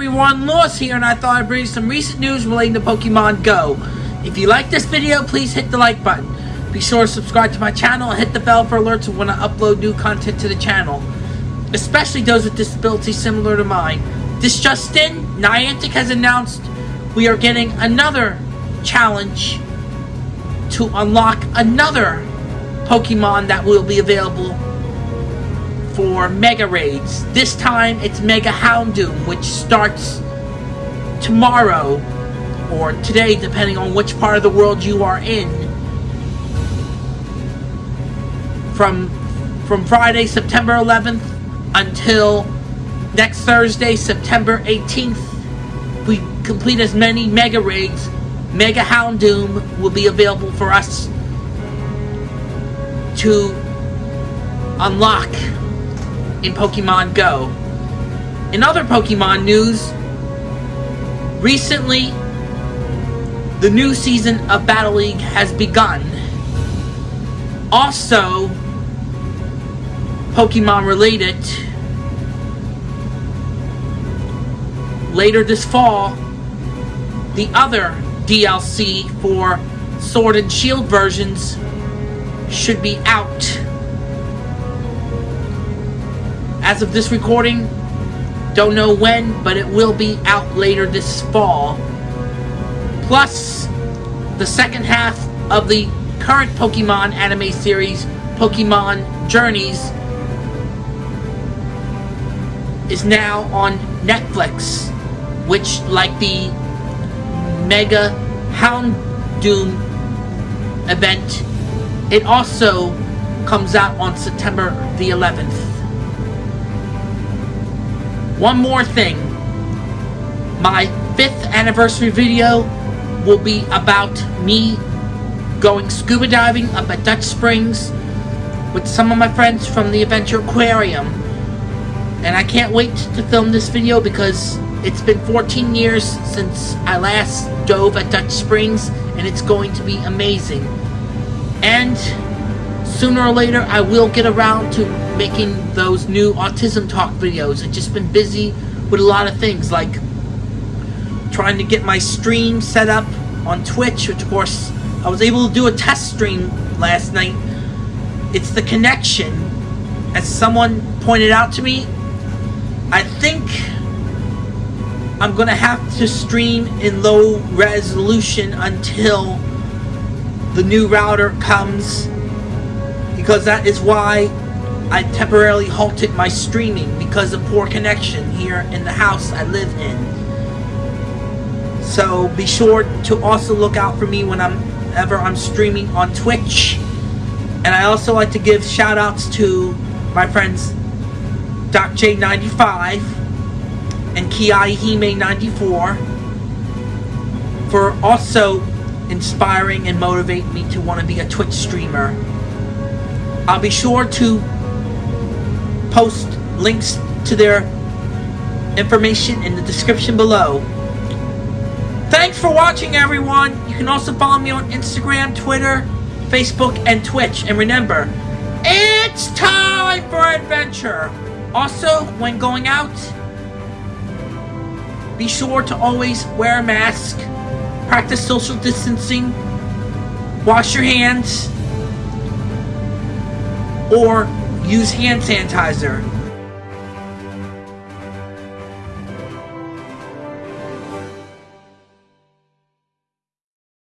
everyone, Lewis here, and I thought I'd bring you some recent news relating to Pokemon Go. If you like this video, please hit the like button. Be sure to subscribe to my channel and hit the bell for alerts when I upload new content to the channel. Especially those with disabilities similar to mine. This just in, Niantic has announced we are getting another challenge to unlock another Pokemon that will be available for Mega Raids. This time it's Mega Houndoom, which starts tomorrow or today, depending on which part of the world you are in. From from Friday, September 11th until next Thursday, September 18th, we complete as many Mega Raids. Mega Houndoom will be available for us to unlock in Pokemon Go. In other Pokemon news, recently the new season of Battle League has begun. Also, Pokemon related, later this fall, the other DLC for Sword and Shield versions should be out. As of this recording, don't know when, but it will be out later this fall. Plus, the second half of the current Pokemon anime series, Pokemon Journeys, is now on Netflix, which, like the Mega Houndoom event, it also comes out on September the 11th. One more thing. My fifth anniversary video will be about me going scuba diving up at Dutch Springs with some of my friends from the Adventure Aquarium. And I can't wait to film this video because it's been 14 years since I last dove at Dutch Springs and it's going to be amazing. And sooner or later I will get around to making those new autism talk videos. I've just been busy with a lot of things like trying to get my stream set up on Twitch, which of course I was able to do a test stream last night. It's the connection. As someone pointed out to me, I think I'm gonna have to stream in low resolution until the new router comes because that is why I temporarily halted my streaming because of poor connection here in the house I live in. So be sure to also look out for me when I'm ever I'm streaming on Twitch. And I also like to give shout outs to my friends Doc J95 and Kiai Hime 94 for also inspiring and motivating me to want to be a Twitch streamer. I'll be sure to post links to their information in the description below. Thanks for watching, everyone. You can also follow me on Instagram, Twitter, Facebook, and Twitch. And remember, it's time for adventure. Also, when going out, be sure to always wear a mask, practice social distancing, wash your hands, or use hand sanitizer.